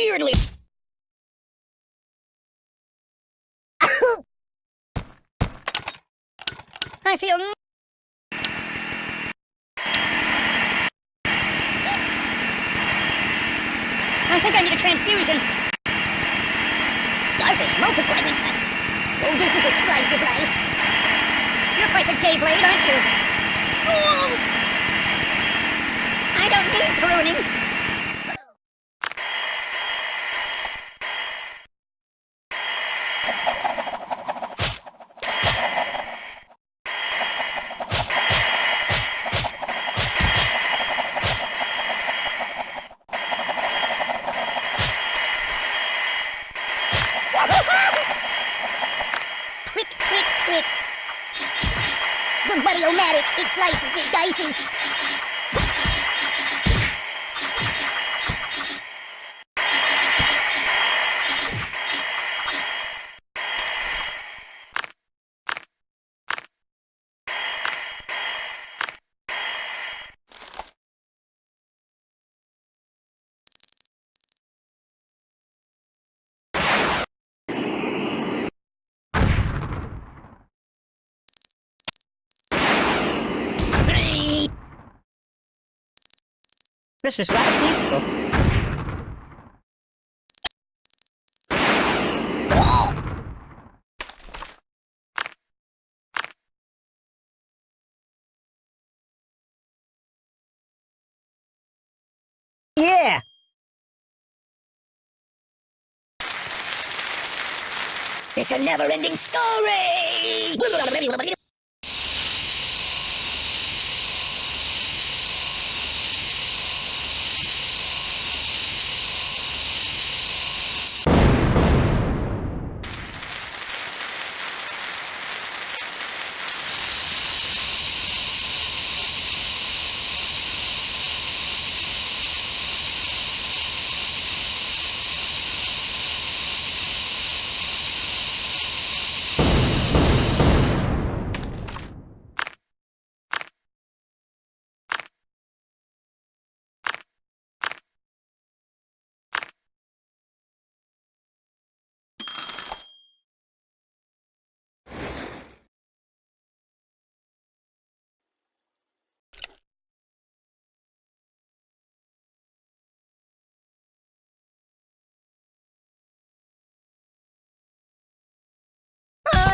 weirdly. I feel. I think I need a transfusion. Starfish multiplying. Oh, this is a slice of life. You're quite the gay blade, aren't you? Oh. I don't need pruning. It slices, it dices. This is rather peaceful. Yeah! It's a never-ending story!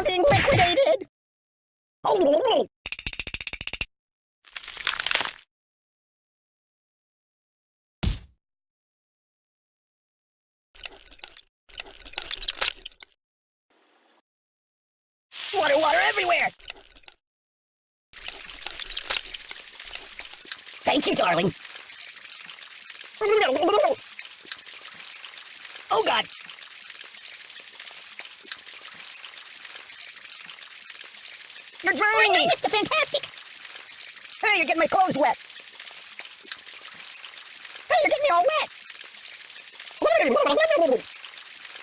Being liquidated! Water, water everywhere! Thank you, darling. Oh, God! You're drowning me! Mr. Fantastic! Hey, you're getting my clothes wet! Hey, you're getting me all wet!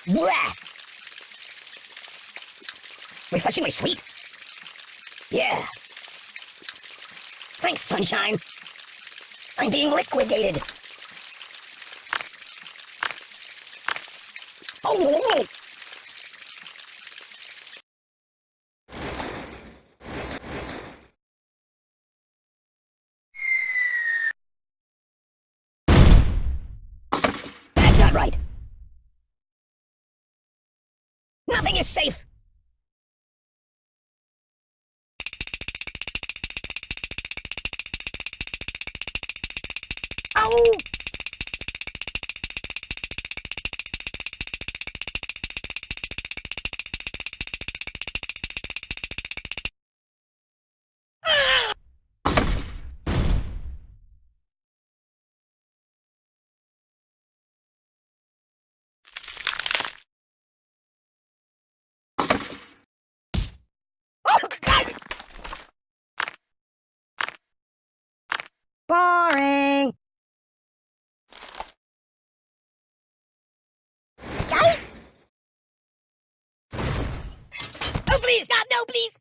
Blah! Refreshingly sweet. Yeah. Thanks, sunshine. I'm being liquidated. Oh, Nothing is safe. Oh! Boring. Oh, please, not no, please.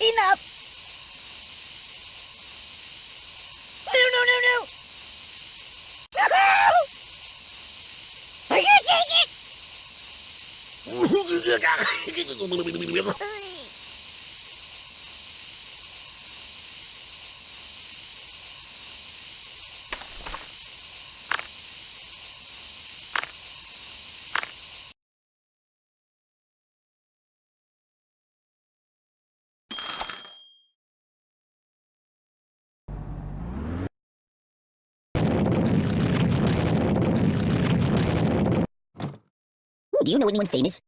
Enough. Do you know anyone famous?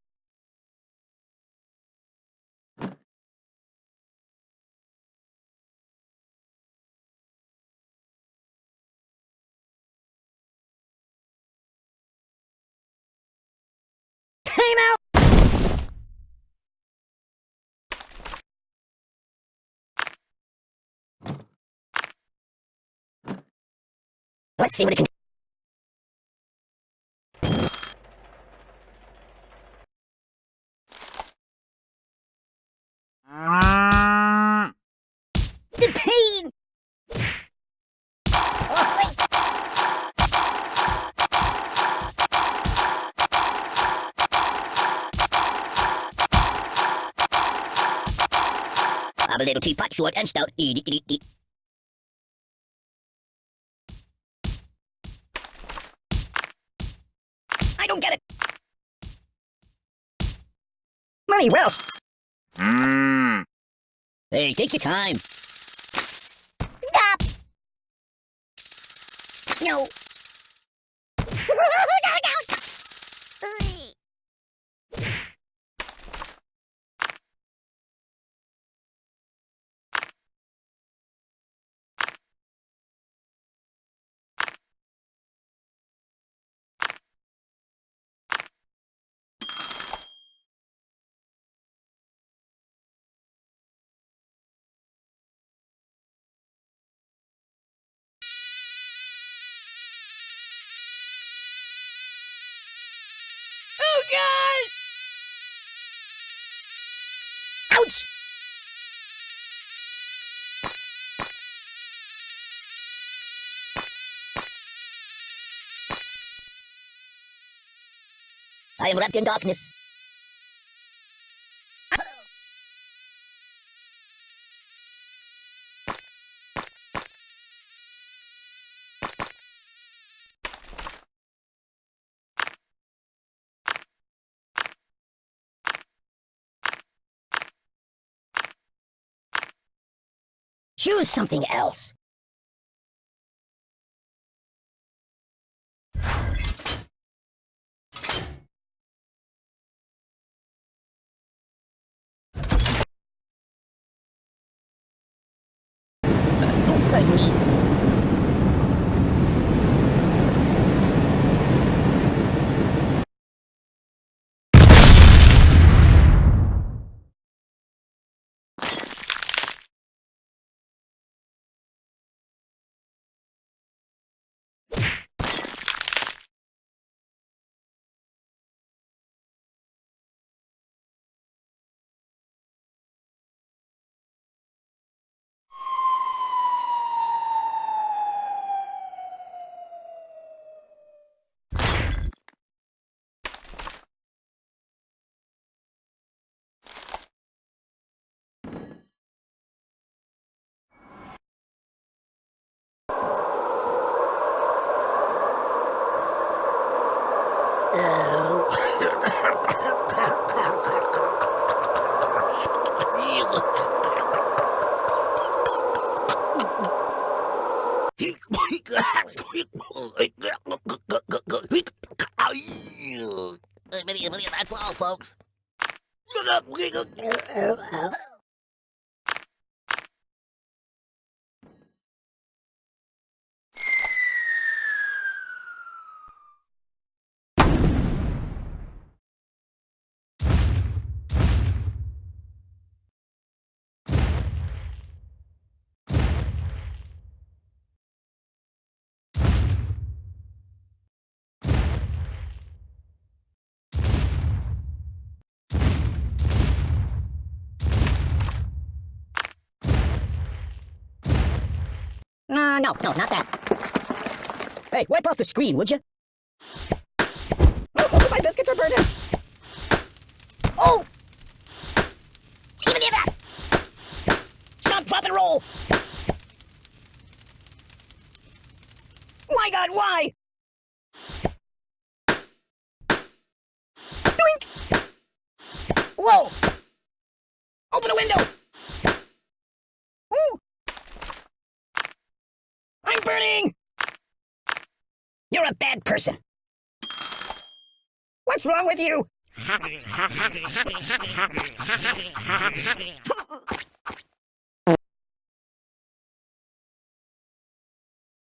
Time out! Let's see what it can The I'm a little teapot, short and stout. Eat, eat, eat, eat. I don't get it. Money, well. Hmm. Hey, take your time. Ouch! I am wrapped in darkness. Choose something else. Pardon me. That's all, folks. No, no, not that. Hey, wipe off the screen, would you? Oh, my biscuits are burning. Oh! Give me that! Stop, drop, and roll! My god, why? Doink! Whoa! Open a window! Ooh! I'm burning! You're a bad person. What's wrong with you?